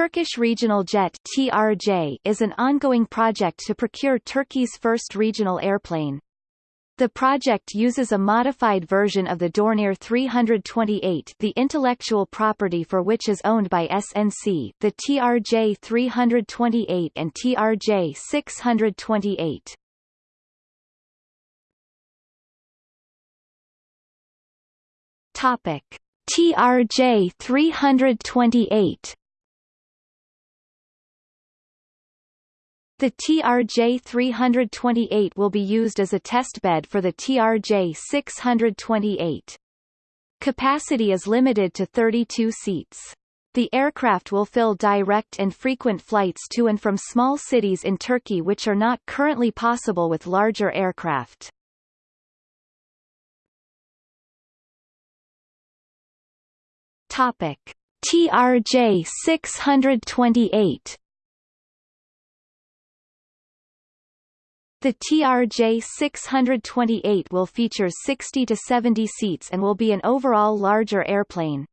Turkish Regional Jet TRJ is an ongoing project to procure Turkey's first regional airplane. The project uses a modified version of the Dornier 328 the intellectual property for which is owned by SNC the TRJ 328 and TRJ 628. Topic. TRJ 328 The TRJ-328 will be used as a testbed for the TRJ-628. Capacity is limited to 32 seats. The aircraft will fill direct and frequent flights to and from small cities in Turkey which are not currently possible with larger aircraft. Topic: TRJ 628 The TRJ 628 will feature 60 to 70 seats and will be an overall larger airplane.